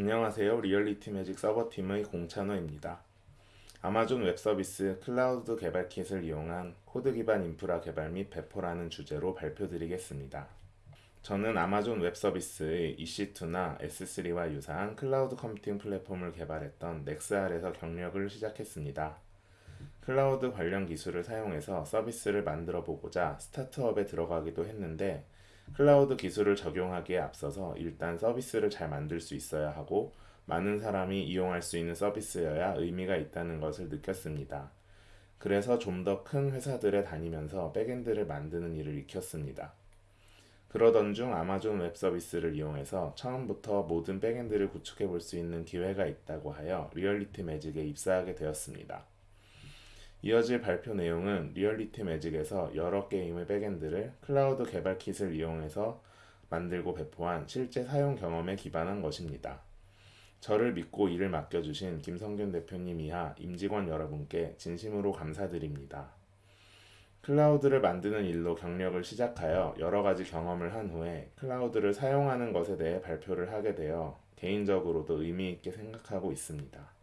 안녕하세요. 리얼리티 매직 서버팀의 공찬호입니다. 아마존 웹 서비스 클라우드 개발 kit을 이용한 코드 기반 인프라 개발 및 배포라는 주제로 발표드리겠습니다. 저는 아마존 웹 서비스의 EC2나 S3와 유사한 클라우드 컴퓨팅 플랫폼을 개발했던 NexR에서 경력을 시작했습니다. 클라우드 관련 기술을 사용해서 서비스를 만들어 보고자 스타트업에 들어가기도 했는데 클라우드 기술을 적용하기에 앞서서 일단 서비스를 잘 만들 수 있어야 하고 많은 사람이 이용할 수 있는 서비스여야 의미가 있다는 것을 느꼈습니다. 그래서 좀 더 큰 회사들에 다니면서 backend를 만드는 일을 익혔습니다. 그러던 중 아마존 웹 서비스를 이용해서 처음부터 모든 backend를 구축해 볼 수 있는 기회가 있다고 하여 리얼리티 매직에 입사하게 되었습니다. 이어질 발표 내용은 리얼리티 매직에서 여러 게임의 backend를 클라우드 개발 kit을 이용해서 만들고 배포한 실제 사용 경험에 기반한 것입니다. 저를 믿고 일을 맡겨주신 김성균 대표님 이하 임직원 여러분께 진심으로 감사드립니다. 클라우드를 만드는 일로 경력을 시작하여 여러 가지 경험을 한 후에 클라우드를 사용하는 것에 대해 발표를 하게 되어 개인적으로도 의미 있게 생각하고 있습니다.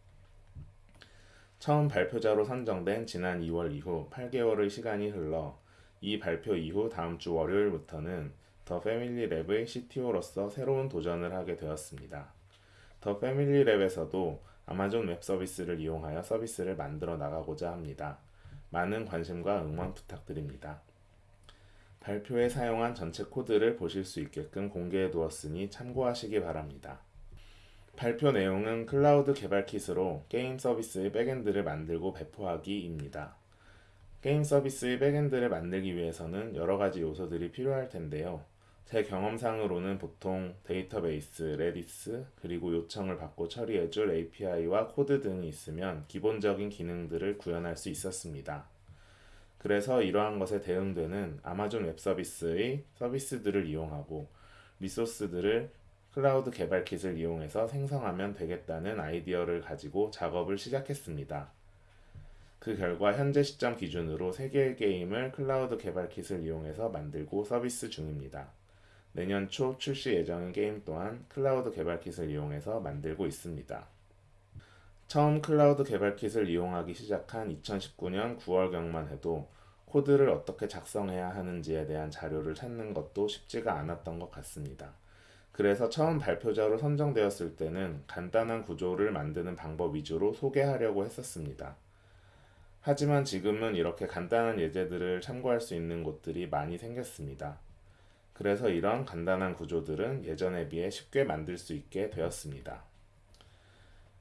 처음 발표자로 선정된 지난 2월 이후 8개월의 시간이 흘러 이 발표 이후 다음 주 월요일부터는 더 패밀리 랩의 CTO로서 새로운 도전을 하게 되었습니다. 더 패밀리 랩에서도 아마존 웹 서비스를 이용하여 서비스를 만들어 나가고자 합니다. 많은 관심과 응원 부탁드립니다. 발표에 사용한 전체 코드를 보실 수 있게끔 공개해 두었으니 참고하시기 바랍니다. 발표 내용은 클라우드 개발 kit으로 게임 서비스의 backend를 만들고 배포하기입니다. 게임 서비스의 backend를 만들기 위해서는 여러 가지 요소들이 필요할 텐데요. 제 경험상으로는 보통 데이터베이스, Redis, 그리고 요청을 받고 처리해줄 API와 코드 등이 있으면 기본적인 기능들을 구현할 수 있었습니다. 그래서 이러한 것에 대응되는 아마존 웹 서비스의 서비스들을 이용하고 리소스들을 클라우드 개발 kit을 이용해서 생성하면 되겠다는 아이디어를 가지고 작업을 시작했습니다. 그 결과 현재 시점 기준으로 3개의 게임을 클라우드 개발 kit을 이용해서 만들고 서비스 중입니다. 내년 초 출시 예정인 게임 또한 클라우드 개발 kit을 이용해서 만들고 있습니다. 처음 클라우드 개발 kit을 이용하기 시작한 2019년 9월경만 해도 코드를 어떻게 작성해야 하는지에 대한 자료를 찾는 것도 쉽지가 않았던 것 같습니다. 그래서 처음 발표자로 선정되었을 때는 간단한 구조를 만드는 방법 위주로 소개하려고 했었습니다. 하지만 지금은 이렇게 간단한 예제들을 참고할 수 있는 곳들이 많이 생겼습니다. 그래서 이런 간단한 구조들은 예전에 비해 쉽게 만들 수 있게 되었습니다.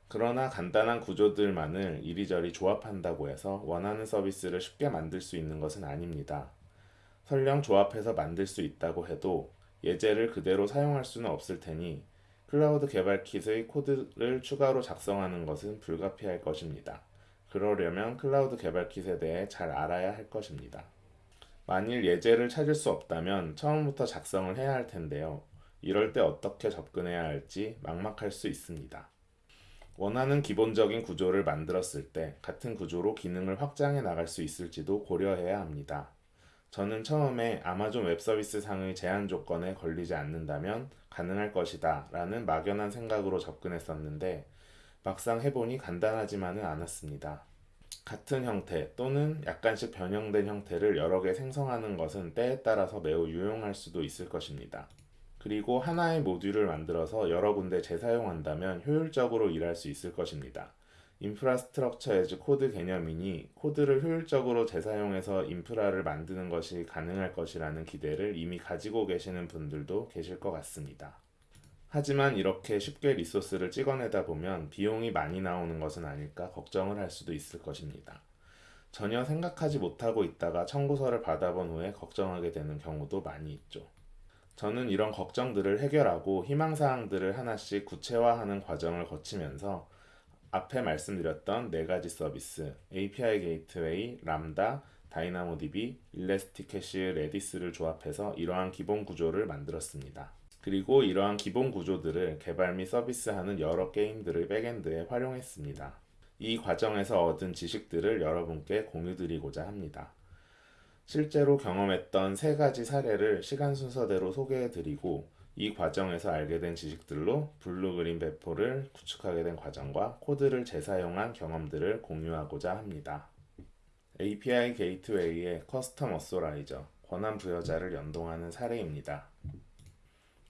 그러나 간단한 구조들만을 이리저리 조합한다고 해서 원하는 서비스를 쉽게 만들 수 있는 것은 아닙니다. 설령 조합해서 만들 수 있다고 해도 예제를 그대로 사용할 수는 없을 테니 클라우드 개발 킷의 코드를 추가로 작성하는 것은 불가피할 것입니다. 그러려면 클라우드 개발 킷에 대해 잘 알아야 할 것입니다. 만일 예제를 찾을 수 없다면 처음부터 작성을 해야 할 텐데요. 이럴 때 어떻게 접근해야 할지 막막할 수 있습니다. 원하는 기본적인 구조를 만들었을 때 같은 구조로 기능을 확장해 나갈 수 있을지도 고려해야 합니다. 저는 처음에 아마존 웹서비스 상의 제한 조건에 걸리지 않는다면 가능할 것이다 라는 막연한 생각으로 접근했었는데 막상 해보니 간단하지만은 않았습니다. 같은 형태 또는 약간씩 변형된 형태를 여러 개 생성하는 것은 때에 따라서 매우 유용할 수도 있을 것입니다. 그리고 하나의 모듈을 만들어서 여러 군데 재사용한다면 효율적으로 일할 수 있을 것입니다. infrastructure as code 개념이니 코드를 효율적으로 재사용해서 인프라를 만드는 것이 가능할 것이라는 기대를 이미 가지고 계시는 분들도 계실 것 같습니다. 하지만 이렇게 쉽게 리소스를 찍어내다 보면 비용이 많이 나오는 것은 아닐까 걱정을 할 수도 있을 것입니다. 전혀 생각하지 못하고 있다가 청구서를 받아본 후에 걱정하게 되는 경우도 많이 있죠. 저는 이런 걱정들을 해결하고 희망사항들을 하나씩 구체화하는 과정을 거치면서 앞에 말씀드렸던 네 가지 서비스 API Gateway, Lambda, DynamoDB, ElastiCache, Redis를 조합해서 이러한 기본 구조를 만들었습니다. 그리고 이러한 기본 구조들을 개발 및 서비스하는 여러 게임들의 backend에 활용했습니다. 이 과정에서 얻은 지식들을 여러분께 공유드리고자 합니다. 실제로 경험했던 세 가지 사례를 시간 순서대로 소개해드리고 이 과정에서 알게 된 지식들로 blue green 배포를 구축하게 된 과정과 코드를 재사용한 경험들을 공유하고자 합니다. API 게이트웨이의 커스텀 어소라이저, 권한 부여자를 연동하는 사례입니다.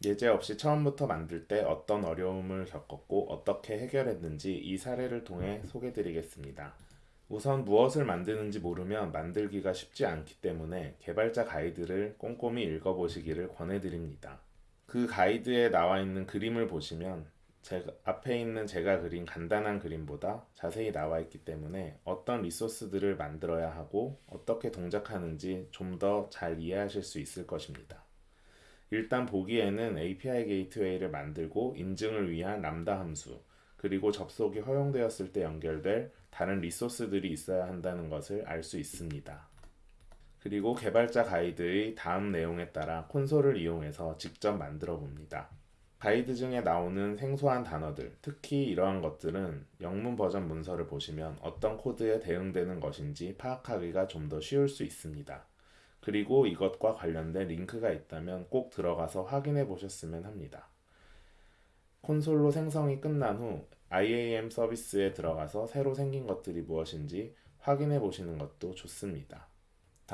예제 없이 처음부터 만들 때 어떤 어려움을 겪었고 어떻게 해결했는지 이 사례를 통해 소개드리겠습니다. 우선 무엇을 만드는지 모르면 만들기가 쉽지 않기 때문에 개발자 가이드를 꼼꼼히 읽어보시기를 권해드립니다. 그 가이드에 나와 있는 그림을 보시면 제가, 앞에 있는 제가 그린 간단한 그림보다 자세히 나와 있기 때문에 어떤 리소스들을 만들어야 하고 어떻게 동작하는지 좀 더 잘 이해하실 수 있을 것입니다. 일단 보기에는 API Gateway를 만들고 인증을 위한 람다 함수, 그리고 접속이 허용되었을 때 연결될 다른 리소스들이 있어야 한다는 것을 알 수 있습니다. 그리고 개발자 가이드의 다음 내용에 따라 콘솔을 이용해서 직접 만들어 봅니다. 가이드 중에 나오는 생소한 단어들, 특히 이러한 것들은 영문 버전 문서를 보시면 어떤 코드에 대응되는 것인지 파악하기가 좀 더 쉬울 수 있습니다. 그리고 이것과 관련된 링크가 있다면 꼭 들어가서 확인해 보셨으면 합니다. 콘솔로 생성이 끝난 후 IAM 서비스에 들어가서 새로 생긴 것들이 무엇인지 확인해 보시는 것도 좋습니다.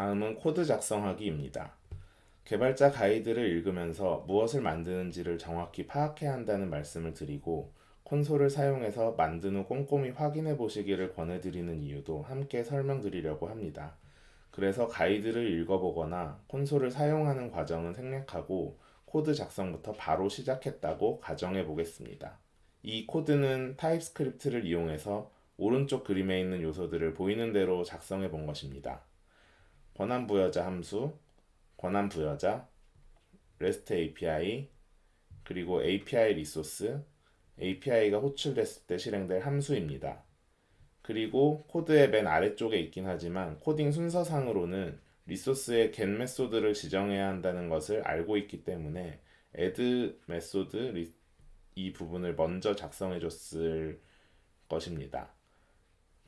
다음은 코드 작성하기입니다. 개발자 가이드를 읽으면서 무엇을 만드는지를 정확히 파악해야 한다는 말씀을 드리고 콘솔을 사용해서 만든 후 꼼꼼히 확인해 보시기를 권해드리는 이유도 함께 설명드리려고 합니다. 그래서 가이드를 읽어보거나 콘솔을 사용하는 과정은 생략하고 코드 작성부터 바로 시작했다고 가정해 보겠습니다. 이 코드는 TypeScript를 이용해서 오른쪽 그림에 있는 요소들을 보이는 대로 작성해 본 것입니다. 권한 부여자 함수, 권한 부여자, REST API, 그리고 API 리소스, API가 호출됐을 때 실행될 함수입니다. 그리고 코드의 맨 아래쪽에 있긴 하지만 코딩 순서상으로는 리소스의 get method를 지정해야 한다는 것을 알고 있기 때문에 add method 이 부분을 먼저 작성해 줬을 것입니다.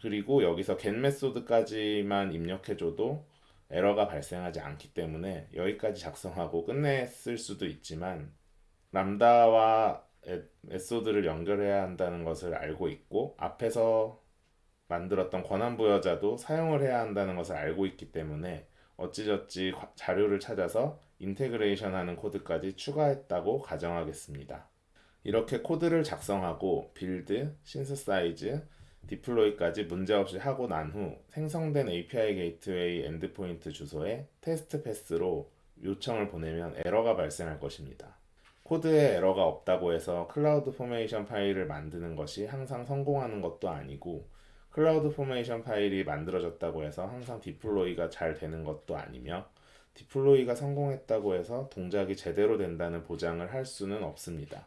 그리고 여기서 get method까지만 입력해 줘도 에러가 발생하지 않기 때문에 여기까지 작성하고 끝냈을 수도 있지만 Lambda와 method를 연결해야 한다는 것을 알고 있고 앞에서 만들었던 권한 부여자도 사용을 해야 한다는 것을 알고 있기 때문에 어찌저찌 자료를 찾아서 integration 하는 코드까지 추가했다고 가정하겠습니다. 이렇게 코드를 작성하고 build, synthesize, deploy까지 문제없이 하고 난 후 생성된 API Gateway endpoint 주소에 테스트 path로 요청을 보내면 에러가 발생할 것입니다. 코드에 에러가 없다고 해서 CloudFormation 파일을 만드는 것이 항상 성공하는 것도 아니고 CloudFormation 파일이 만들어졌다고 해서 항상 deploy가 잘 되는 것도 아니며 deploy가 성공했다고 해서 동작이 제대로 된다는 보장을 할 수는 없습니다.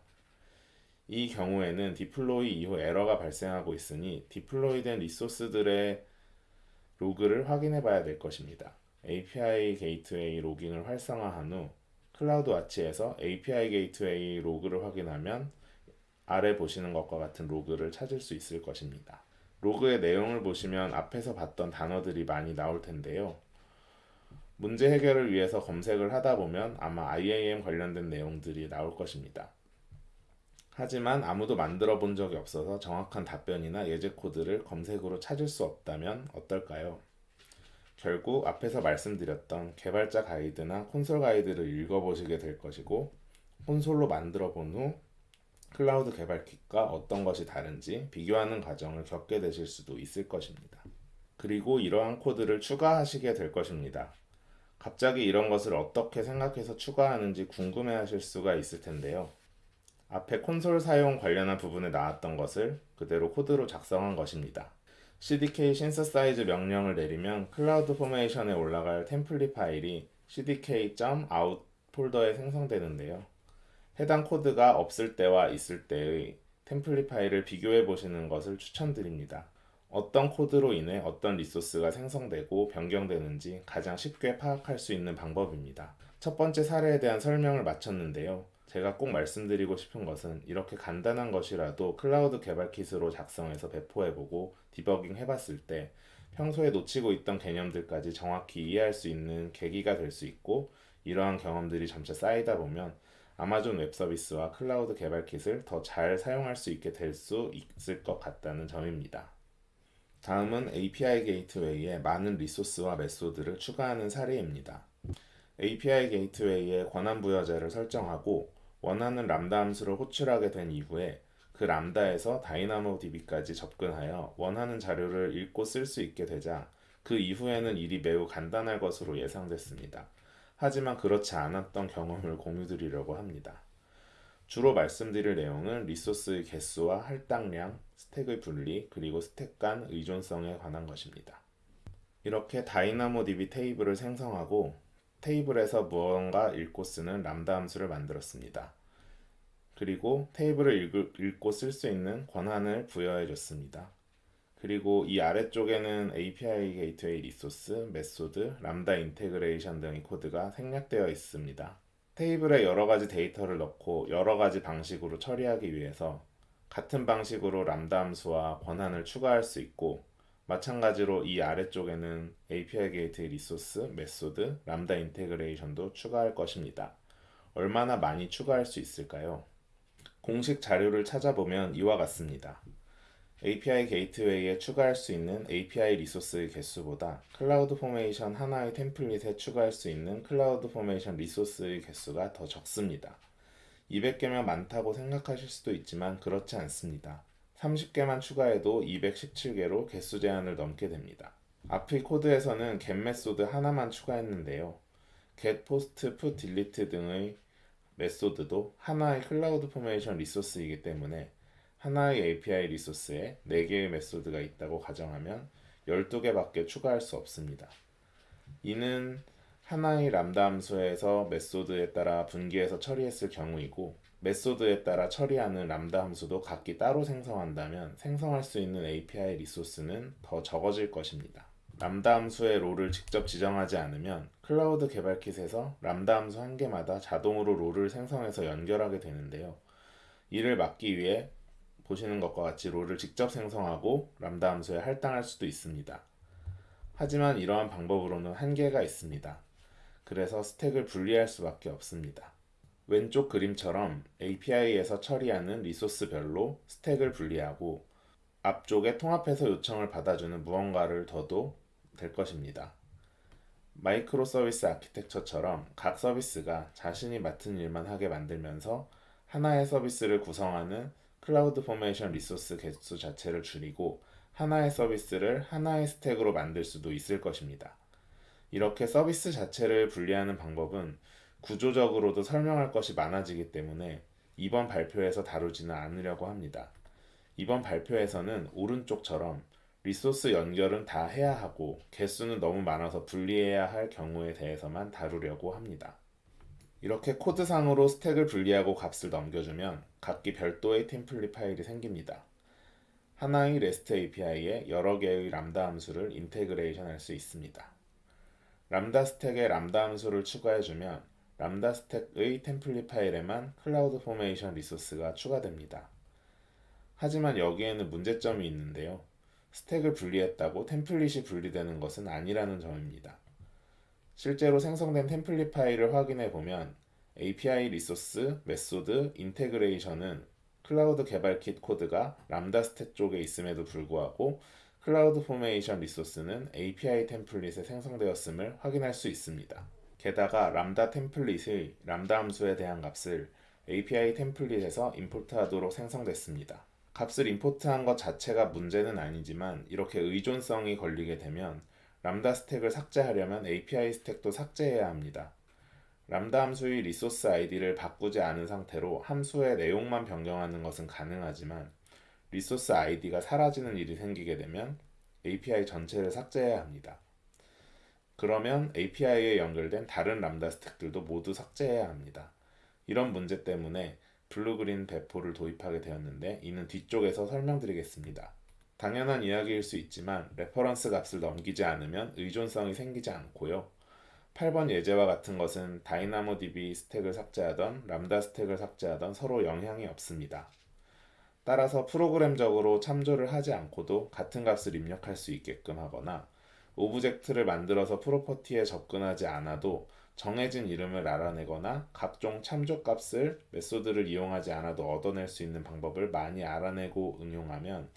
이 경우에는 deploy 이후 에러가 발생하고 있으니 deploy 된 resource들의 로그를 확인해 봐야 될 것입니다. API Gateway logging을 활성화한 후 CloudWatch에서 API Gateway 로그를 확인하면 아래 보시는 것과 같은 로그를 찾을 수 있을 것입니다. 로그의 내용을 보시면 앞에서 봤던 단어들이 많이 나올 텐데요. 문제 해결을 위해서 검색을 하다 보면 아마 IAM 관련된 내용들이 나올 것입니다. 하지만 아무도 만들어 본 적이 없어서 정확한 답변이나 예제 코드를 검색으로 찾을 수 없다면 어떨까요? 결국 앞에서 말씀드렸던 개발자 가이드나 콘솔 가이드를 읽어보시게 될 것이고 콘솔로 만들어 본 후 클라우드 개발 킷과 어떤 것이 다른지 비교하는 과정을 겪게 되실 수도 있을 것입니다. 그리고 이러한 코드를 추가하시게 될 것입니다. 갑자기 이런 것을 어떻게 생각해서 추가하는지 궁금해 하실 수가 있을 텐데요. 앞에 콘솔 사용 관련한 부분에 나왔던 것을 그대로 코드로 작성한 것입니다. cdk synthesize 명령을 내리면 CloudFormation에 올라갈 template 파일이 cdk.out 폴더에 생성되는데요. 해당 코드가 없을 때와 있을 때의 template 파일을 비교해 보시는 것을 추천드립니다. 어떤 코드로 인해 어떤 resource가 생성되고 변경되는지 가장 쉽게 파악할 수 있는 방법입니다. 첫 번째 사례에 대한 설명을 마쳤는데요. 제가 꼭 말씀드리고 싶은 것은 이렇게 간단한 것이라도 클라우드 개발 kit으로 작성해서 배포해보고 디버깅 해봤을 때 평소에 놓치고 있던 개념들까지 정확히 이해할 수 있는 계기가 될 수 있고 이러한 경험들이 점차 쌓이다 보면 Amazon Web Services와 클라우드 개발 kit을 더 잘 사용할 수 있게 될 수 있을 것 같다는 점입니다. 다음은 API Gateway에 많은 resource와 method를 추가하는 사례입니다. API Gateway에 권한 부여자를 설정하고 원하는 람다 함수를 호출하게 된 이후에 그 람다에서 다이나모DB까지 접근하여 원하는 자료를 읽고 쓸 수 있게 되자 그 이후에는 일이 매우 간단할 것으로 예상됐습니다. 하지만 그렇지 않았던 경험을 공유드리려고 합니다. 주로 말씀드릴 내용은 리소스의 개수와 할당량, 스택의 분리, 그리고 스택 간 의존성에 관한 것입니다. 이렇게 다이나모DB 테이블을 생성하고 테이블에서 무언가 읽고 쓰는 람다 함수를 만들었습니다. 그리고 테이블을 읽고 쓸 수 있는 권한을 부여해 줬습니다. 그리고 이 아래쪽에는 API Gateway resource, method, Lambda integration 등의 코드가 생략되어 있습니다. 테이블에 여러 가지 데이터를 넣고 여러 가지 방식으로 처리하기 위해서 같은 방식으로 람다 함수와 권한을 추가할 수 있고 마찬가지로 이 아래쪽에는 API Gateway resource, method, Lambda integration도 추가할 것입니다. 얼마나 많이 추가할 수 있을까요? 공식 자료를 찾아보면 이와 같습니다. API Gateway에 추가할 수 있는 API 리소스의 개수보다 CloudFormation 하나의 template에 추가할 수 있는 CloudFormation resource의 개수가 더 적습니다. 200개면 많다고 생각하실 수도 있지만 그렇지 않습니다. 30개만 추가해도 217개로 개수 제한을 넘게 됩니다. 앞의 코드에서는 get method 하나만 추가했는데요. get, post, put, delete 등의 method도 하나의 CloudFormation resource이기 때문에 하나의 API 리소스에 4개의 method가 있다고 가정하면 12개밖에 추가할 수 없습니다. 이는 하나의 람다 함수에서 method에 따라 분기해서 처리했을 경우이고 method에 따라 처리하는 람다 함수도 각기 따로 생성한다면 생성할 수 있는 API resource는 더 적어질 것입니다. 람다 함수의 롤을 직접 지정하지 않으면 클라우드 개발 킷에서 람다 함수 한 개마다 자동으로 롤을 생성해서 연결하게 되는데요. 이를 막기 위해 보시는 것과 같이 롤을 직접 생성하고 람다 함수에 할당할 수도 있습니다. 하지만 이러한 방법으로는 한계가 있습니다. 그래서 스택을 분리할 수밖에 없습니다. 왼쪽 그림처럼 API에서 처리하는 리소스별로 스택을 분리하고 앞쪽에 통합해서 요청을 받아주는 무언가를 둬도 될 것입니다. microservice architecture처럼 각 서비스가 자신이 맡은 일만 하게 만들면서 하나의 서비스를 구성하는 CloudFormation resource 개수 자체를 줄이고 하나의 서비스를 하나의 스택으로 만들 수도 있을 것입니다. 이렇게 서비스 자체를 분리하는 방법은 구조적으로도 설명할 것이 많아지기 때문에 이번 발표에서 다루지는 않으려고 합니다. 이번 발표에서는 오른쪽처럼 resource 연결은 다 해야 하고 개수는 너무 많아서 분리해야 할 경우에 대해서만 다루려고 합니다. 이렇게 코드상으로 스택을 분리하고 값을 넘겨주면 각기 별도의 template 파일이 생깁니다. 하나의 REST API에 여러 개의 람다 함수를 integration 할 수 있습니다. 람다 스택에 람다 함수를 추가해주면 람다 스택의 template 파일에만 CloudFormation resource가 추가됩니다. 하지만 여기에는 문제점이 있는데요. 스택을 분리했다고 template이 분리되는 것은 아니라는 점입니다. 실제로 생성된 template 파일을 확인해 보면 API resource, method, integration은 클라우드 개발 킷 코드가 람다 스택 쪽에 있음에도 불구하고 CloudFormation resource는 API template에 생성되었음을 확인할 수 있습니다. 게다가 Lambda template의 Lambda 함수에 대한 값을 API template에서 import하도록 생성됐습니다. 값을 import한 것 자체가 문제는 아니지만 이렇게 의존성이 걸리게 되면 람다 스택을 삭제하려면 API 스택도 삭제해야 합니다. 람다 함수의 resource 아이디를 바꾸지 않은 상태로 함수의 내용만 변경하는 것은 가능하지만 resource 아이디가 사라지는 일이 생기게 되면 API 전체를 삭제해야 합니다. 그러면 API에 연결된 다른 람다 스택들도 모두 삭제해야 합니다. 이런 문제 때문에 blue-green 배포를 도입하게 되었는데 이는 뒤쪽에서 설명드리겠습니다. 당연한 이야기일 수 있지만 reference 값을 넘기지 않으면 의존성이 생기지 않고요. 8번 예제와 같은 것은 DynamoDB 스택을 삭제하던 람다 스택을 삭제하던 서로 영향이 없습니다. 따라서 프로그램적으로 참조를 하지 않고도 같은 값을 입력할 수 있게끔 하거나 object를 만들어서 property에 접근하지 않아도 정해진 이름을 알아내거나 각종 참조값을 메소드를 이용하지 않아도 얻어낼 수 있는 방법을 많이 알아내고 응용하면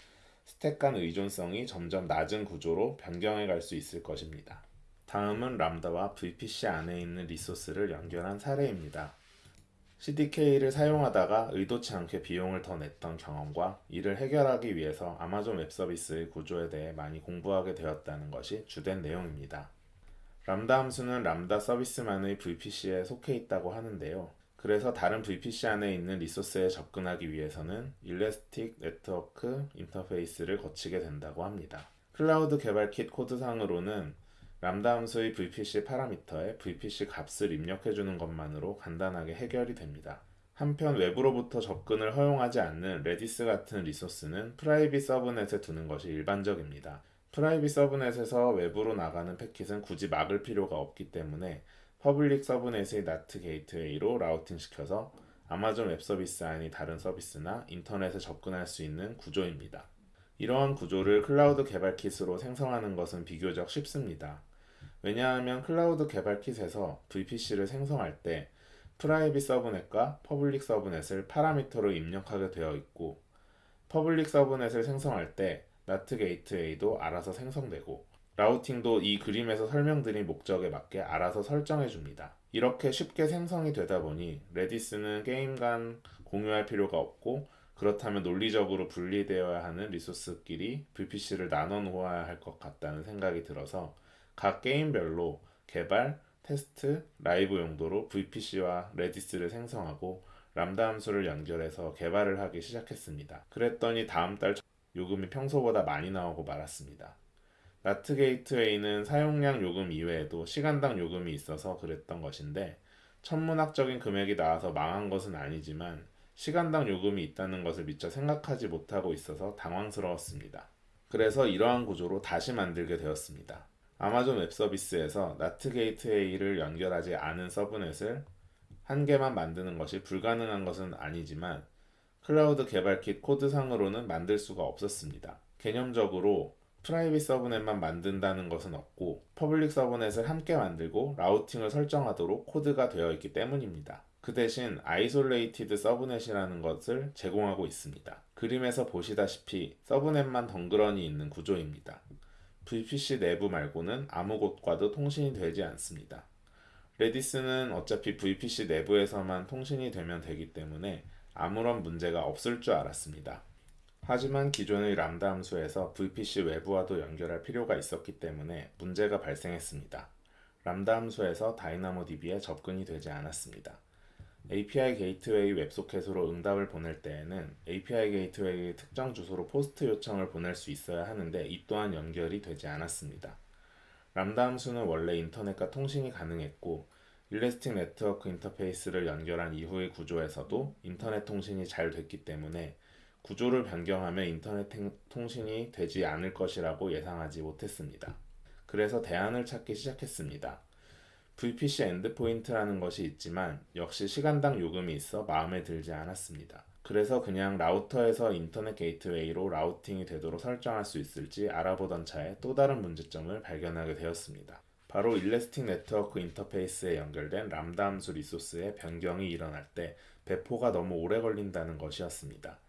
스택 간 의존성이 점점 낮은 구조로 변경해 갈 수 있을 것입니다. 다음은 람다와 VPC 안에 있는 리소스를 연결한 사례입니다. CDK를 사용하다가 의도치 않게 비용을 더 냈던 경험과 이를 해결하기 위해서 아마존 웹서비스의 구조에 대해 많이 공부하게 되었다는 것이 주된 내용입니다. 람다 함수는 람다 서비스만의 VPC에 속해 있다고 하는데요. 그래서 다른 VPC 안에 있는 리소스에 접근하기 위해서는 Elastic Network Interface를 거치게 된다고 합니다. 클라우드 개발 킷 코드상으로는 람다 함수의 VPC 파라미터에 VPC 값을 입력해주는 것만으로 간단하게 해결이 됩니다. 한편 외부로부터 접근을 허용하지 않는 Redis 같은 resource는 private subnet에 두는 것이 일반적입니다. private subnet에서 외부로 나가는 패킷은 굳이 막을 필요가 없기 때문에 public subnet의 NAT gateway로 routing 시켜서 Amazon Web Services 아닌 다른 서비스나 인터넷에 접근할 수 있는 구조입니다. 이러한 구조를 클라우드 개발 kit으로 생성하는 것은 비교적 쉽습니다. 왜냐하면 클라우드 개발 kit에서 VPC를 생성할 때 private subnet과 public subnet을 파라미터로 입력하게 되어 있고 public subnet을 생성할 때 NAT gateway도 알아서 생성되고 routing도 이 그림에서 설명드린 목적에 맞게 알아서 설정해 줍니다. 이렇게 쉽게 생성이 되다 보니 Redis는 게임 간 공유할 필요가 없고 그렇다면 논리적으로 분리되어야 하는 resource끼리 VPC를 나눠 놓아야 할 것 같다는 생각이 들어서 각 게임별로 개발, 테스트, 라이브 용도로 VPC와 Redis를 생성하고 람다 함수를 연결해서 개발을 하기 시작했습니다. 그랬더니 다음 달 요금이 평소보다 많이 나오고 말았습니다. NAT gateway는 사용량 요금 이외에도 시간당 요금이 있어서 그랬던 것인데 천문학적인 금액이 나와서 망한 것은 아니지만 시간당 요금이 있다는 것을 미처 생각하지 못하고 있어서 당황스러웠습니다. 그래서 이러한 구조로 다시 만들게 되었습니다. Amazon Web Services에서 NAT gateway를 연결하지 않은 subnet을 한 개만 만드는 것이 불가능한 것은 아니지만 클라우드 개발 킷 코드상으로는 만들 수가 없었습니다. 개념적으로 private subnet만 만든다는 것은 없고 public subnet을 함께 만들고 routing을 설정하도록 코드가 되어 있기 때문입니다. 그 대신 isolated subnet이라는 것을 제공하고 있습니다. 그림에서 보시다시피 subnet만 덩그러니 있는 구조입니다. VPC 내부 말고는 아무 곳과도 통신이 되지 않습니다. Redis는 어차피 VPC 내부에서만 통신이 되면 되기 때문에 아무런 문제가 없을 줄 알았습니다. 하지만 기존의 람다 함수에서 VPC 외부와도 연결할 필요가 있었기 때문에 문제가 발생했습니다. 람다 함수에서 DynamoDB에 접근이 되지 않았습니다. API Gateway WebSocket으로 응답을 보낼 때에는 API Gateway의 특정 주소로 POST 요청을 보낼 수 있어야 하는데 이 또한 연결이 되지 않았습니다. 람다 함수는 원래 인터넷과 통신이 가능했고 Elastic Network Interface를 연결한 이후의 구조에서도 인터넷 통신이 잘 됐기 때문에 구조를 변경하면 인터넷 통신이 되지 않을 것이라고 예상하지 못했습니다. 그래서 대안을 찾기 시작했습니다. VPC endpoint라는 것이 있지만 역시 시간당 요금이 있어 마음에 들지 않았습니다. 그래서 그냥 라우터에서 Internet Gateway로 routing이 되도록 설정할 수 있을지 알아보던 차에 또 다른 문제점을 발견하게 되었습니다. 바로 Elastic Network Interface에 연결된 람다 함수 리소스의 변경이 일어날 때 배포가 너무 오래 걸린다는 것이었습니다.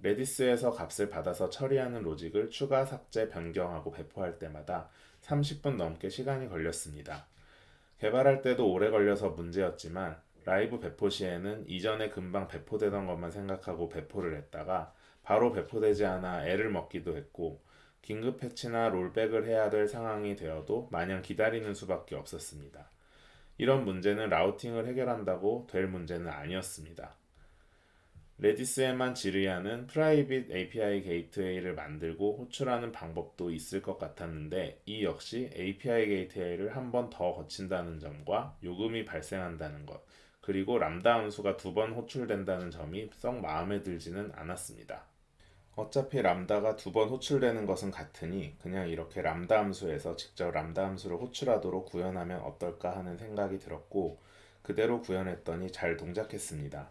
Redis에서 값을 받아서 처리하는 로직을 추가 삭제 변경하고 배포할 때마다 30분 넘게 시간이 걸렸습니다. 개발할 때도 오래 걸려서 문제였지만 라이브 배포 시에는 이전에 금방 배포되던 것만 생각하고 배포를 했다가 바로 배포되지 않아 애를 먹기도 했고 긴급 패치나 rollback을 해야 될 상황이 되어도 마냥 기다리는 수밖에 없었습니다. 이런 문제는 routing을 해결한다고 될 문제는 아니었습니다. Redis에만 질의하는 프라이빗 API Gateway를 만들고 호출하는 방법도 있을 것 같았는데 이 역시 API 게이트웨이를 한 번 더 거친다는 점과 요금이 발생한다는 것 그리고 람다 함수가 두 번 호출된다는 점이 썩 마음에 들지는 않았습니다. 어차피 Lambda가 두 번 호출되는 것은 같으니 그냥 이렇게 람다 함수에서 직접 람다 함수를 호출하도록 구현하면 어떨까 하는 생각이 들었고 그대로 구현했더니 잘 동작했습니다.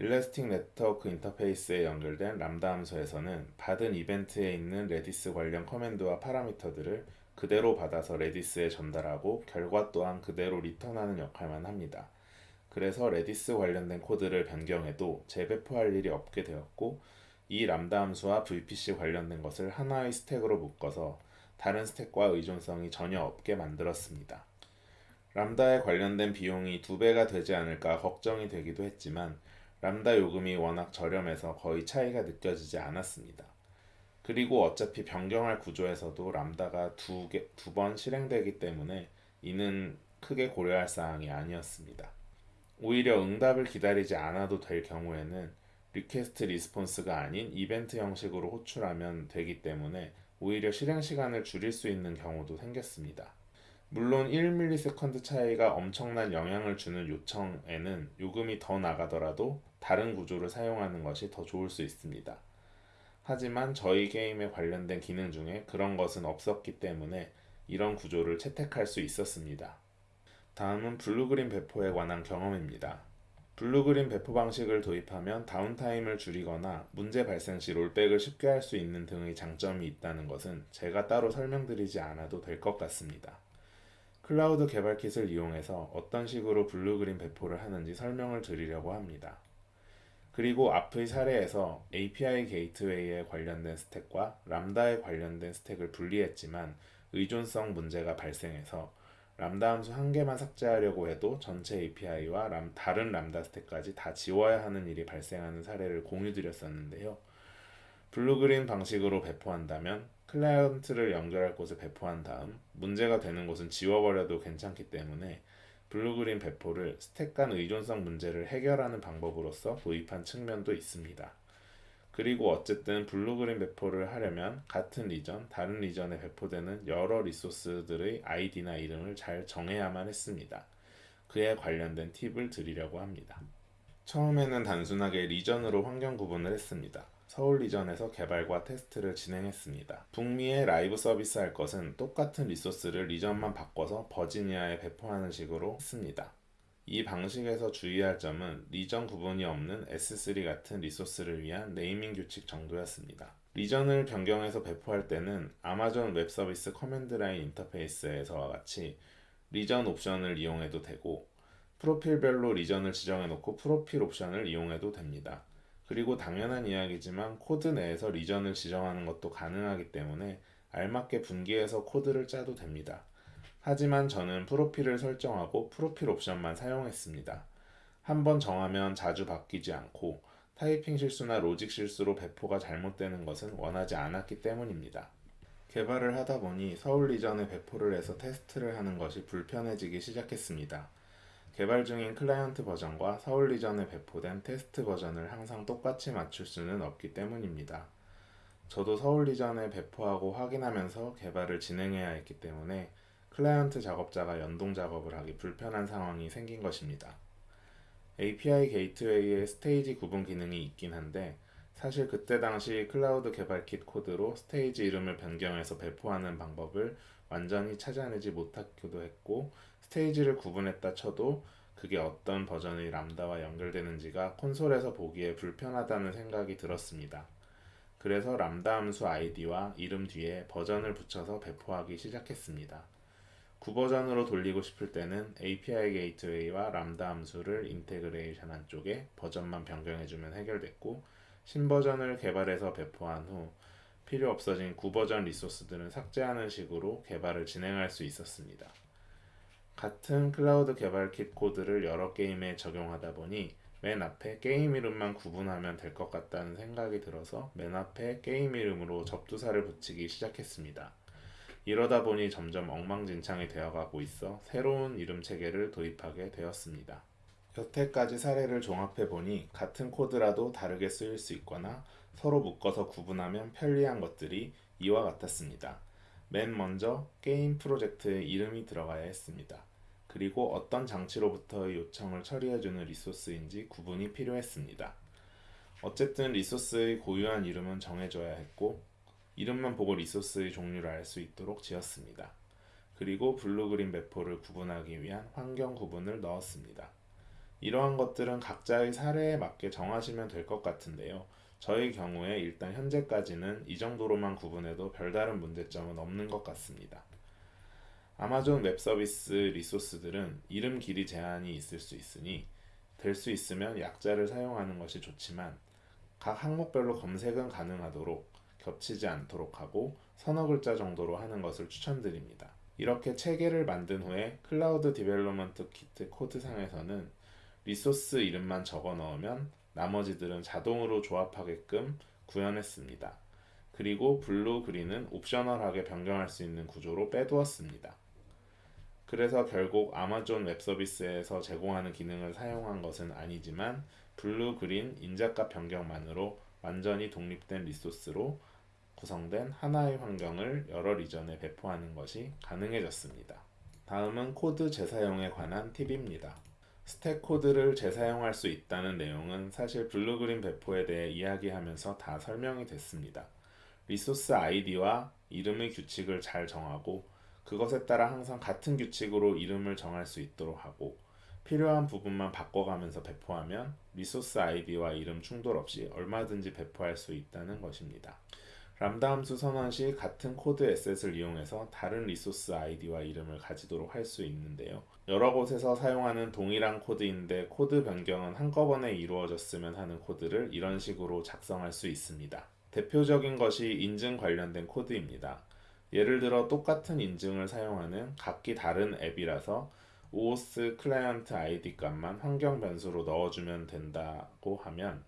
Elastic Network Interface에 연결된 람다 함수에서는 받은 이벤트에 있는 Redis 관련 command와 파라미터들을 그대로 받아서 Redis에 전달하고 결과 또한 그대로 return하는 역할만 합니다. 그래서 Redis 관련된 코드를 변경해도 재배포할 일이 없게 되었고 이 람다 함수와 VPC 관련된 것을 하나의 스택으로 묶어서 다른 스택과 의존성이 전혀 없게 만들었습니다. 람다에 관련된 비용이 두 배가 되지 않을까 걱정이 되기도 했지만 람다 요금이 워낙 저렴해서 거의 차이가 느껴지지 않았습니다. 그리고 어차피 변경할 구조에서도 람다가 두 번 실행되기 때문에 이는 크게 고려할 사항이 아니었습니다. 오히려 응답을 기다리지 않아도 될 경우에는 request response가 아닌 이벤트 형식으로 호출하면 되기 때문에 오히려 실행 시간을 줄일 수 있는 경우도 생겼습니다. 물론 1ms 차이가 엄청난 영향을 주는 요청에는 요금이 더 나가더라도 다른 구조를 사용하는 것이 더 좋을 수 있습니다. 하지만 저희 게임에 관련된 기능 중에 그런 것은 없었기 때문에 이런 구조를 채택할 수 있었습니다. 다음은 Blue-Green 배포에 관한 경험입니다. Blue-Green 배포 방식을 도입하면 downtime을 줄이거나 문제 발생 시 rollback을 쉽게 할 수 있는 등의 장점이 있다는 것은 제가 따로 설명드리지 않아도 될 것 같습니다. 클라우드 개발 Kit을 이용해서 어떤 식으로 Blue-Green 배포를 하는지 설명을 드리려고 합니다. 그리고 앞의 사례에서 API Gateway에 관련된 스택과 Lambda에 관련된 스택을 분리했지만 의존성 문제가 발생해서 람다 함수 한 개만 삭제하려고 해도 전체 API와 람, 다른 람다 스택까지 다 지워야 하는 일이 발생하는 사례를 공유 드렸었는데요. Blue-Green 방식으로 배포한다면 클라이언트를 연결할 곳에 배포한 다음 문제가 되는 곳은 지워버려도 괜찮기 때문에 Blue-Green 배포를 스택 간 의존성 문제를 해결하는 방법으로서 도입한 측면도 있습니다. 그리고 어쨌든 Blue-Green 배포를 하려면 같은 region, 다른 region에 배포되는 여러 리소스들의 아이디나 이름을 잘 정해야만 했습니다. 그에 관련된 팁을 드리려고 합니다. 처음에는 단순하게 region으로 환경 구분을 했습니다. 서울 region에서 개발과 테스트를 진행했습니다. 북미에 라이브 서비스 할 것은 똑같은 리소스를 region만 바꿔서 버지니아에 배포하는 식으로 했습니다. 이 방식에서 주의할 점은 region 구분이 없는 S3 같은 리소스를 위한 네이밍 규칙 정도였습니다. region을 변경해서 배포할 때는 Amazon Web Service Command Line Interface에서와 같이 region 옵션을 이용해도 되고 프로필별로 region을 지정해 놓고 프로필 옵션을 이용해도 됩니다. 그리고 당연한 이야기지만 코드 내에서 region을 지정하는 것도 가능하기 때문에 알맞게 분기해서 코드를 짜도 됩니다. 하지만 저는 프로필을 설정하고 프로필 옵션만 사용했습니다. 한번 정하면 자주 바뀌지 않고 타이핑 실수나 로직 실수로 배포가 잘못되는 것은 원하지 않았기 때문입니다. 개발을 하다 보니 서울 region에 배포를 해서 테스트를 하는 것이 불편해지기 시작했습니다. 개발 중인 클라이언트 버전과 서울 region에 배포된 테스트 버전을 항상 똑같이 맞출 수는 없기 때문입니다. 저도 서울 region에 배포하고 확인하면서 개발을 진행해야 했기 때문에 클라이언트 작업자가 연동 작업을 하기 불편한 상황이 생긴 것입니다. API Gateway에 스테이지 구분 기능이 있긴 한데 사실 그때 당시 클라우드 개발 킷 코드로 스테이지 이름을 변경해서 배포하는 방법을 완전히 찾아내지 못하기도 했고 스테이지를 구분했다 쳐도 그게 어떤 버전의 Lambda와 연결되는지가 콘솔에서 보기에 불편하다는 생각이 들었습니다. 그래서 람다 함수 아이디와 이름 뒤에 버전을 붙여서 배포하기 시작했습니다. 구버전으로 돌리고 싶을 때는 API 게이트웨이와 람다 함수를 인테그레이션한 쪽에 버전만 변경해주면 해결됐고 신버전을 개발해서 배포한 후 필요 없어진 구버전 리소스들은 삭제하는 식으로 개발을 진행할 수 있었습니다. 같은 클라우드 개발 킷 코드를 여러 게임에 적용하다 보니 맨 앞에 게임 이름만 구분하면 될 것 같다는 생각이 들어서 맨 앞에 게임 이름으로 접두사를 붙이기 시작했습니다. 이러다 보니 점점 엉망진창이 되어가고 있어 새로운 이름 체계를 도입하게 되었습니다. 여태까지 사례를 종합해 보니 같은 코드라도 다르게 쓰일 수 있거나 서로 묶어서 구분하면 편리한 것들이 이와 같았습니다. 맨 먼저 게임 프로젝트의 이름이 들어가야 했습니다. 그리고 어떤 장치로부터의 요청을 처리해주는 리소스인지 구분이 필요했습니다. 어쨌든 리소스의 고유한 이름은 정해줘야 했고 이름만 보고 리소스의 종류를 알 수 있도록 지었습니다. 그리고 Blue-Green 배포를 구분하기 위한 환경 구분을 넣었습니다. 이러한 것들은 각자의 사례에 맞게 정하시면 될 것 같은데요. 저의 경우에 일단 현재까지는 이 정도로만 구분해도 별다른 문제점은 없는 것 같습니다. Amazon Web Service 리소스들은 이름 길이 제한이 있을 수 있으니 될 수 있으면 약자를 사용하는 것이 좋지만 각 항목별로 검색은 가능하도록 겹치지 않도록 하고 서너 글자 정도로 하는 것을 추천드립니다. 이렇게 체계를 만든 후에 Cloud Development Kit 코드상에서는 리소스 이름만 적어 넣으면 나머지들은 자동으로 조합하게끔 구현했습니다. 그리고 Blue-Green은 optional하게 변경할 수 있는 구조로 빼두었습니다. 그래서 결국 Amazon Web Service에서 제공하는 기능을 사용한 것은 아니지만 Blue-Green 인자값 변경만으로 완전히 독립된 리소스로 구성된 하나의 환경을 여러 리전에 배포하는 것이 가능해졌습니다. 다음은 코드 재사용에 관한 팁입니다. 스택 코드를 재사용할 수 있다는 내용은 사실 Blue-Green 배포에 대해 이야기하면서 다 설명이 됐습니다. 리소스 아이디와 이름의 규칙을 잘 정하고 그것에 따라 항상 같은 규칙으로 이름을 정할 수 있도록 하고 필요한 부분만 바꿔가면서 배포하면 리소스 아이디와 이름 충돌 없이 얼마든지 배포할 수 있다는 것입니다. 람다 함수 선언 시 같은 코드 asset을 이용해서 다른 리소스 아이디와 이름을 가지도록 할 수 있는데요. 여러 곳에서 사용하는 동일한 코드인데 코드 변경은 한꺼번에 이루어졌으면 하는 코드를 이런 식으로 작성할 수 있습니다. 대표적인 것이 인증 관련된 코드입니다. 예를 들어 똑같은 인증을 사용하는 각기 다른 앱이라서 OS 클라이언트 아이디 값만 환경 변수로 넣어주면 된다고 하면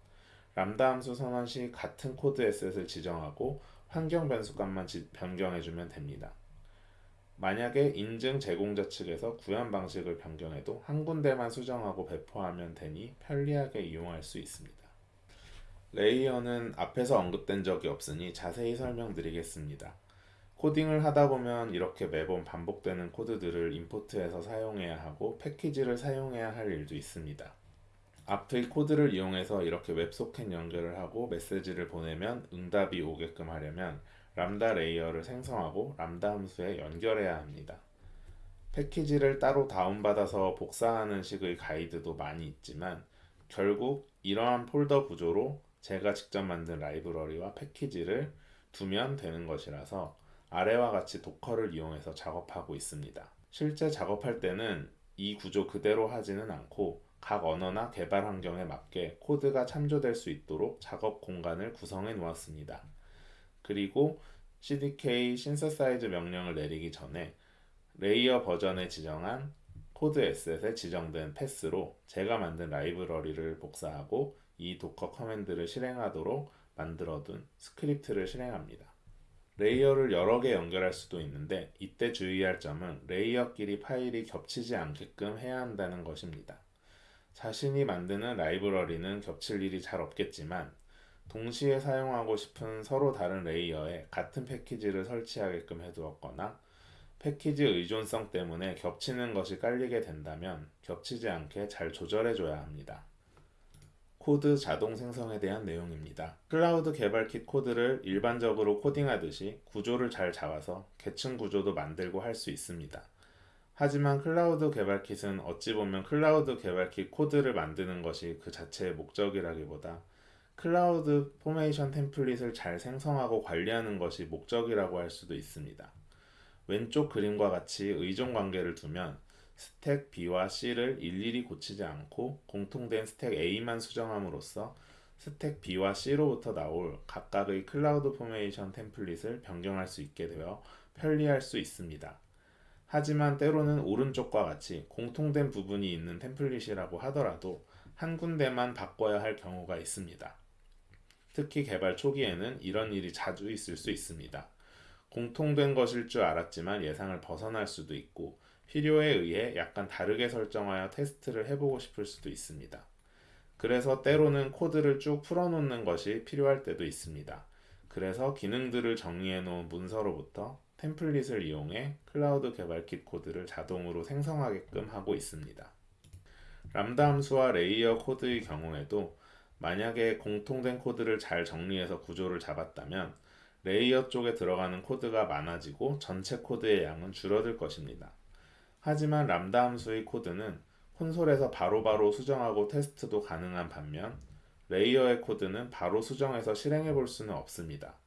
람다 함수 선언 시 같은 코드 asset을 지정하고 환경 변수 값만 변경해주면 됩니다. 만약에 인증 제공자 측에서 구현 방식을 변경해도 한 군데만 수정하고 배포하면 되니 편리하게 이용할 수 있습니다. layer는 앞에서 언급된 적이 없으니 자세히 설명드리겠습니다. 코딩을 하다 보면 이렇게 매번 반복되는 코드들을 import해서 사용해야 하고 패키지를 사용해야 할 일도 있습니다. 앞의 코드를 이용해서 이렇게 WebSocket 연결을 하고 메시지를 보내면 응답이 오게끔 하려면 Lambda layer를 생성하고 람다 함수에 연결해야 합니다. 패키지를 따로 다운받아서 복사하는 식의 가이드도 많이 있지만 결국 이러한 폴더 구조로 제가 직접 만든 라이브러리와 패키지를 두면 되는 것이라서 아래와 같이 Docker를 이용해서 작업하고 있습니다. 실제 작업할 때는 이 구조 그대로 하지는 않고 각 언어나 개발 환경에 맞게 코드가 참조될 수 있도록 작업 공간을 구성해 놓았습니다. 그리고 CDK synthesize 명령을 내리기 전에 layer 버전에 지정한 코드 에셋에 지정된 path로 제가 만든 라이브러리를 복사하고 이 Docker command를 실행하도록 만들어둔 스크립트를 실행합니다. layer를 여러 개 연결할 수도 있는데 이때 주의할 점은 layer끼리 파일이 겹치지 않게끔 해야 한다는 것입니다. 자신이 만드는 라이브러리는 겹칠 일이 잘 없겠지만 동시에 사용하고 싶은 서로 다른 layer에 같은 패키지를 설치하게끔 해두었거나 패키지 의존성 때문에 겹치는 것이 깔리게 된다면 겹치지 않게 잘 조절해줘야 합니다. 코드 자동 생성에 대한 내용입니다. 클라우드 개발 킷 코드를 일반적으로 코딩하듯이 구조를 잘 잡아서 계층 구조도 만들고 할 수 있습니다. 하지만 클라우드 개발 kit은 어찌 보면 클라우드 개발 킷 코드를 만드는 것이 그 자체의 목적이라기보다 CloudFormation template을 잘 생성하고 관리하는 것이 목적이라고 할 수도 있습니다. 왼쪽 그림과 같이 의존 관계를 두면 스택 B와 C를 일일이 고치지 않고 공통된 스택 A만 수정함으로써 스택 B와 C로부터 나올 각각의 CloudFormation template을 변경할 수 있게 되어 편리할 수 있습니다. 하지만 때로는 오른쪽과 같이 공통된 부분이 있는 템플릿이라고 하더라도 한 군데만 바꿔야 할 경우가 있습니다. 특히 개발 초기에는 이런 일이 자주 있을 수 있습니다. 공통된 것일 줄 알았지만 예상을 벗어날 수도 있고 필요에 의해 약간 다르게 설정하여 테스트를 해보고 싶을 수도 있습니다. 그래서 때로는 코드를 쭉 풀어놓는 것이 필요할 때도 있습니다. 그래서 기능들을 정리해 놓은 문서로부터 template을 이용해 클라우드 개발 킷 코드를 자동으로 생성하게끔 하고 있습니다. 람다 함수와 layer 코드의 경우에도 만약에 공통된 코드를 잘 정리해서 구조를 잡았다면 layer 쪽에 들어가는 코드가 많아지고 전체 코드의 양은 줄어들 것입니다. 하지만 람다 함수의 코드는 콘솔에서 바로바로 바로 수정하고 테스트도 가능한 반면 layer의 코드는 바로 수정해서 실행해 볼 수는 없습니다.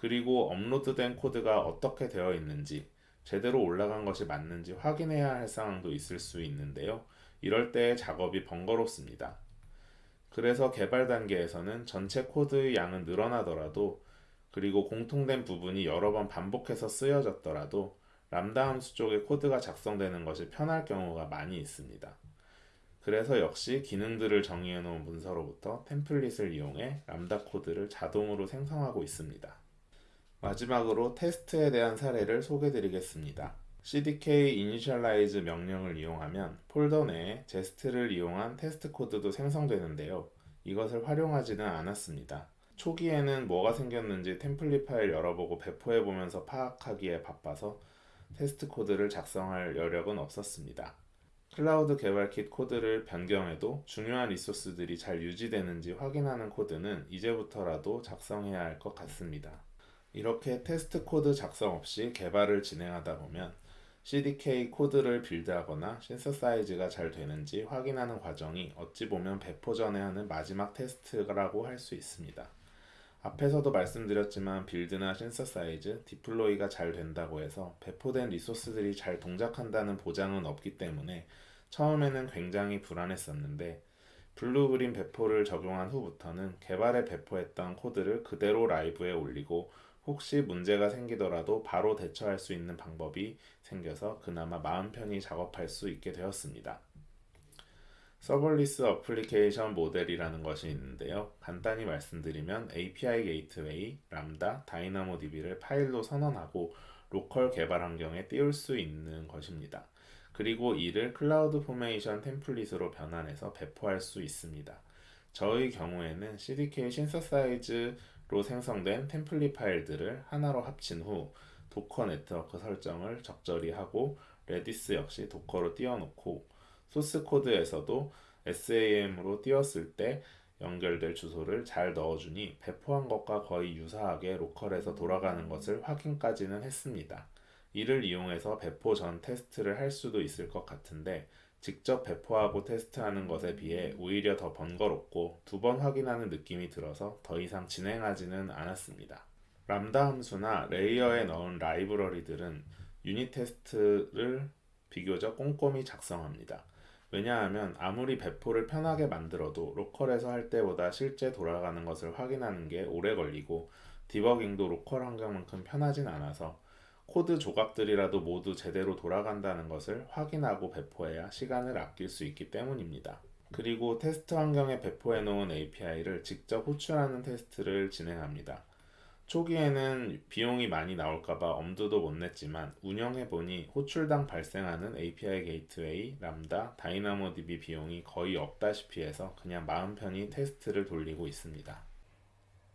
그리고 업로드된 코드가 어떻게 되어 있는지, 제대로 올라간 것이 맞는지 확인해야 할 상황도 있을 수 있는데요. 이럴 때 작업이 번거롭습니다. 그래서 개발 단계에서는 전체 코드의 양은 늘어나더라도 그리고 공통된 부분이 여러 번 반복해서 쓰여졌더라도 람다 함수 쪽에 코드가 작성되는 것이 편할 경우가 많이 있습니다. 그래서 역시 기능들을 정의해 놓은 문서로부터 template을 이용해 람다 코드를 자동으로 생성하고 있습니다. 마지막으로 테스트에 대한 사례를 소개해 드리겠습니다. cdk initialize 명령을 이용하면 폴더 내에 Jest를 이용한 테스트 코드도 생성되는데요. 이것을 활용하지는 않았습니다. 초기에는 뭐가 생겼는지 template 파일 열어보고 배포해 보면서 파악하기에 바빠서 테스트 코드를 작성할 여력은 없었습니다. 클라우드 개발 킷 코드를 변경해도 중요한 resource들이 잘 유지되는지 확인하는 코드는 이제부터라도 작성해야 할 것 같습니다. 이렇게 테스트 코드 작성 없이 개발을 진행하다 보면 CDK 코드를 build하거나 synthesize가 잘 되는지 확인하는 과정이 어찌 보면 배포 전에 하는 마지막 테스트라고 할 수 있습니다. 앞에서도 말씀드렸지만 build나 synthesize, deploy가 잘 된다고 해서 배포된 resource들이 잘 동작한다는 보장은 없기 때문에 처음에는 굉장히 불안했었는데 blue-green 배포를 적용한 후부터는 개발에 배포했던 코드를 그대로 라이브에 올리고 혹시 문제가 생기더라도 바로 대처할 수 있는 방법이 생겨서 그나마 마음 편히 작업할 수 있게 되었습니다. Serverless Application Model이라는 것이 있는데요. 간단히 말씀드리면 API Gateway, Lambda, DynamoDB를 파일로 선언하고 local 개발 환경에 띄울 수 있는 것입니다. 그리고 이를 CloudFormation template으로 변환해서 배포할 수 있습니다. 저의 경우에는 CDK synthesize로 생성된 template 파일들을 하나로 합친 후 Docker 네트워크 설정을 적절히 하고 Redis 역시 Docker로 띄워놓고 소스 코드에서도 SAM으로 띄웠을 때 연결될 주소를 잘 넣어주니 배포한 것과 거의 유사하게 local에서 돌아가는 것을 확인까지는 했습니다. 이를 이용해서 배포 전 테스트를 할 수도 있을 것 같은데 직접 배포하고 테스트하는 것에 비해 오히려 더 번거롭고 두 번 확인하는 느낌이 들어서 더 이상 진행하지는 않았습니다. 람다 함수나 layer에 넣은 라이브러리들은 unit test를 비교적 꼼꼼히 작성합니다. 왜냐하면 아무리 배포를 편하게 만들어도 local에서 할 때보다 실제 돌아가는 것을 확인하는 게 오래 걸리고 디버깅도 local 환경만큼 편하진 않아서 코드 조각들이라도 모두 제대로 돌아간다는 것을 확인하고 배포해야 시간을 아낄 수 있기 때문입니다. 그리고 테스트 환경에 배포해 놓은 API를 직접 호출하는 테스트를 진행합니다. 초기에는 비용이 많이 나올까봐 엄두도 못 냈지만 운영해보니 호출당 발생하는 API gateway, Lambda, DynamoDB 비용이 거의 없다시피 해서 그냥 마음 편히 테스트를 돌리고 있습니다.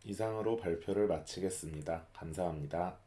이상으로 발표를 마치겠습니다. 감사합니다.